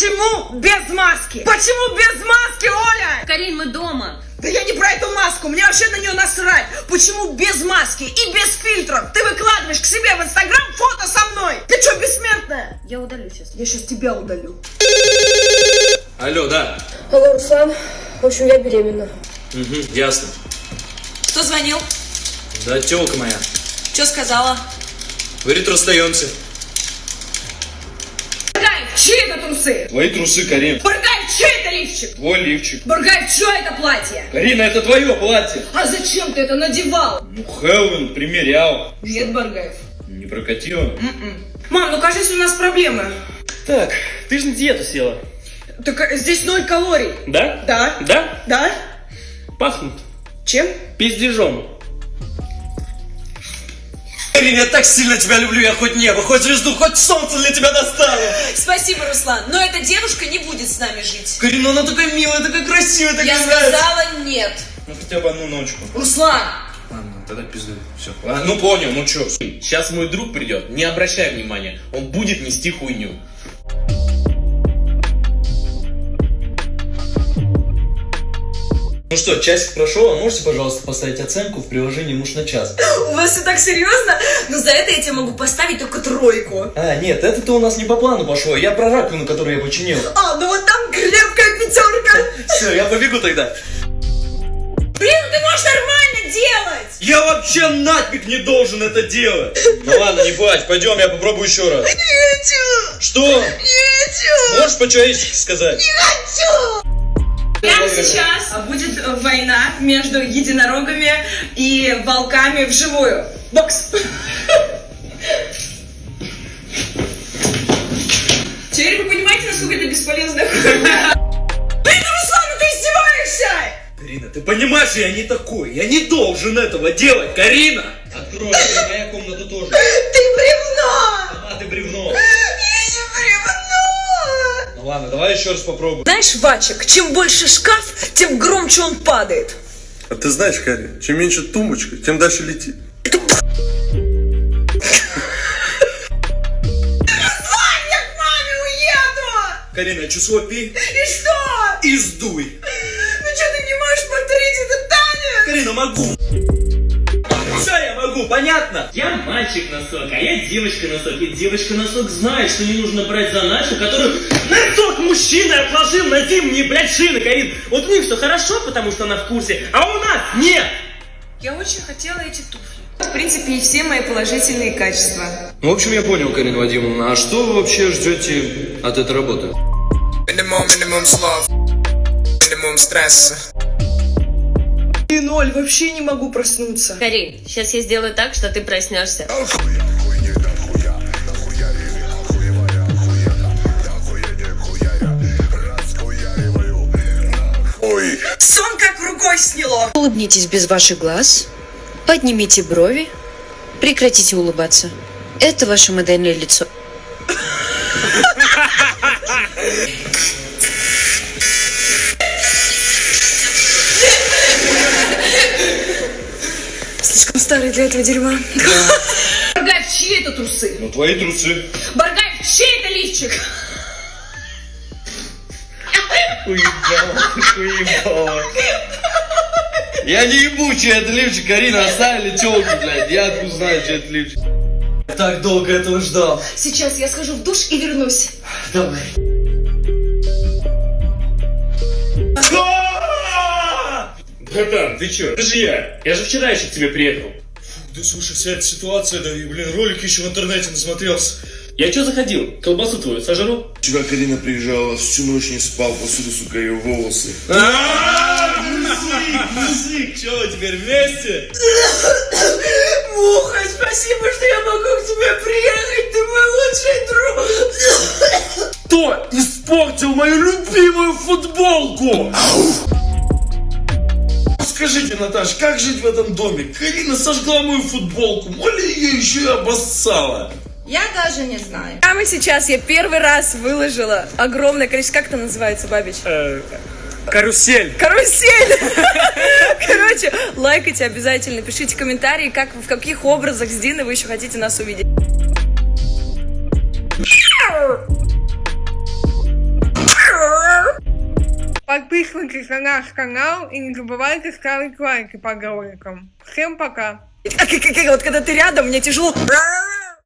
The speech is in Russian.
Почему без маски? Почему без маски, Оля? Карин, мы дома. Да я не про эту маску, мне вообще на нее насрать. Почему без маски и без фильтров ты выкладываешь к себе в Инстаграм фото со мной? Ты что, бессмертная? Я удалю сейчас. Я сейчас тебя удалю. Алло, да. Алло, Руслан. В общем, я беременна. Угу, ясно. Кто звонил? Да, телка моя. Что сказала? Говорит, расстаемся. Трусы? Твои трусы, Карин. Баргаев, чей это лифчик? Твой лифчик. Баргаев, чье это платье? Карина, это твое платье. А зачем ты это надевал? Ну, Хэллоуин примерял. Нет, Баргаев. Не прокатило? Мам, ну кажется, у нас проблемы. Так, ты же на диету села. Так э, здесь ноль калорий. Да? Да? Да? Да? Пахнут. Чем? Пиздежом. Карин, я так сильно тебя люблю, я хоть небо, хоть звезду, хоть солнце для тебя достану. Спасибо, Руслан, но эта девушка не будет с нами жить. Карин, ну она такая милая, такая красивая, такая Я нравится. сказала нет. Ну, хотя бы одну ночку. Руслан! Ладно, тогда пизду. Все. ну понял, ну чё. Сейчас мой друг придет, не обращай внимания, он будет нести хуйню. Ну что, часик прошел, а можете, пожалуйста, поставить оценку в приложении «Муж на час»? У вас все так серьезно? Но за это я тебе могу поставить только тройку. А, нет, это-то у нас не по плану пошло, я про раковину, которую я починил. А, ну вот там крепкая пятерка. Все, я побегу тогда. Блин, ну ты можешь нормально делать. Я вообще нафиг не должен это делать. Ну ладно, не плачь, пойдем, я попробую еще раз. Не хочу, Что? не хочу, Можешь по-человечески сказать? не хочу. Сейчас будет война между единорогами и волками вживую. Бокс. Теперь вы понимаете, насколько это бесполезно? Блин, Руслан, ты издеваешься! Карина, ты понимаешь, я не такой, я не должен этого делать, Карина! Открой, моя комната тоже. Ты бревно. Сама ты бревно. Ну ладно, давай еще раз попробуем. Знаешь, Вачик, чем больше шкаф, тем громче он падает. А ты знаешь, Карин, чем меньше тумбочка, тем дальше летит. Я к маме уеду! Карина, число пи И что? и сдуй. Ну что ты не можешь повторить это, Таня? Карина, могу. Могу, понятно? Я мальчик-носок, а я девочка-носок. И девочка-носок знает, что не нужно брать заначку, которую носок мужчина отложил на зимние, блядь, шины, Карин. Вот у них все хорошо, потому что она в курсе, а у нас нет. Я очень хотела эти туфли. В принципе, и все мои положительные качества. Ну, в общем, я понял, Карина Вадимовна. А что вы вообще ждете от этой работы? Минимум, минимум слов, минимум стресса. Ноль, вообще не могу проснуться. Карин, сейчас я сделаю так, что ты проснешься. Сон как рукой сняло. Улыбнитесь без ваших глаз, поднимите брови, прекратите улыбаться. Это ваше модельное лицо. старый для этого дерьма. Баргаев, чьи это трусы? Ну, твои трусы. Баргаев, чей это лифчик? Я не ебу, чей это лифчик, Карина, оставили телку, блядь. Я откуда знаю, чей это лифчик. Так долго этого ждал. Сейчас я схожу в душ и вернусь. Давай. Братан, ты чё? Это же я. Я же вчера еще к тебе приехал. Да слушай, вся эта ситуация, да и, блин, ролики еще в интернете насмотрелся. Я чё заходил? Колбасу твою сожру? Вчера Карина приезжала, всю ночь не спал, посуду, сука, ее волосы. Музык, музык, что, теперь вместе? Муха, спасибо, что я могу к тебе приехать. Ты мой лучший друг. Кто испортил мою любимую футболку? Скажите, Наташ, как жить в этом доме? Карина сожгла мою футболку, моли ее еще и обоссала. Я даже не знаю. Прямо сейчас я первый раз выложила огромное количество... Как это называется, Бабич? Карусель. Карусель! Короче, лайкайте обязательно, пишите комментарии, как, в каких образах с Диной вы еще хотите нас увидеть. Подписывайтесь на наш канал и не забывайте ставить лайки под роликом. Всем пока! Вот когда ты рядом, мне тяжело.